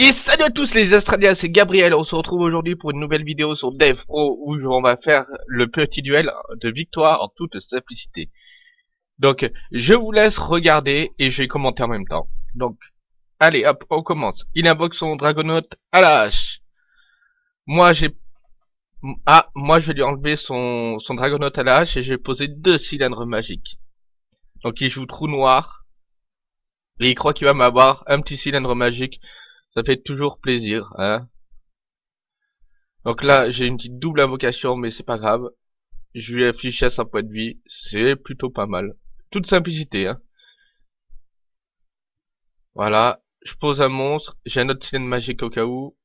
Et salut à tous les Australiens, c'est Gabriel, on se retrouve aujourd'hui pour une nouvelle vidéo sur Dev Pro où on va faire le petit duel de victoire en toute simplicité. Donc, je vous laisse regarder et je vais commenter en même temps. Donc, allez hop, on commence. Il invoque son Dragonaut à la hache. Moi j'ai... Ah, moi je vais lui enlever son, son à la hache et je vais poser deux cylindres magiques. Donc il joue trou noir. Et il croit qu'il va m'avoir un petit cylindre magique ça fait toujours plaisir, hein. Donc là, j'ai une petite double invocation, mais c'est pas grave. Je lui affiche à sa point de vie. C'est plutôt pas mal. Toute simplicité, hein. Voilà. Je pose un monstre. J'ai un autre cylindre magique au cas où.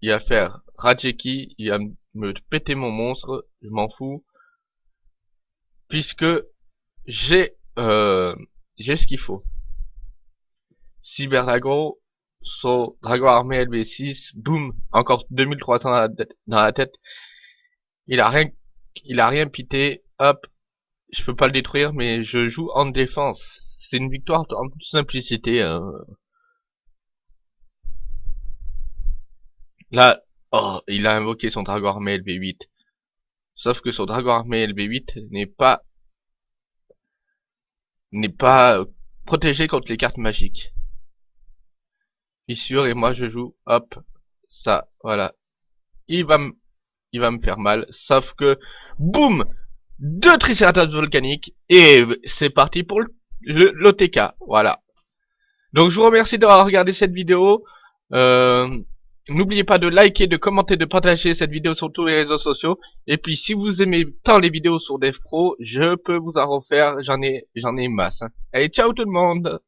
Il va faire Rajeki. Il va me péter mon monstre. Je m'en fous. Puisque j'ai euh, j'ai ce qu'il faut. Cyberdragon, So, Dragon Armé LV6, boum, encore 2300 dans la, dans la tête. Il a rien, il a rien pité, hop, je peux pas le détruire, mais je joue en défense. C'est une victoire en toute simplicité. Hein. Là, oh, il a invoqué son Dragon Armé LV8. Sauf que son Dragon Armé LV8 n'est pas n'est pas protégé contre les cartes magiques fissure et moi je joue hop ça voilà il va me il va me faire mal sauf que boum deux triceratops volcaniques et c'est parti pour l'OTK voilà donc je vous remercie d'avoir regardé cette vidéo euh, N'oubliez pas de liker, de commenter, de partager cette vidéo sur tous les réseaux sociaux. Et puis si vous aimez tant les vidéos sur DevPro, je peux vous en refaire, j'en ai j'en ai masse. Hein. Allez, ciao tout le monde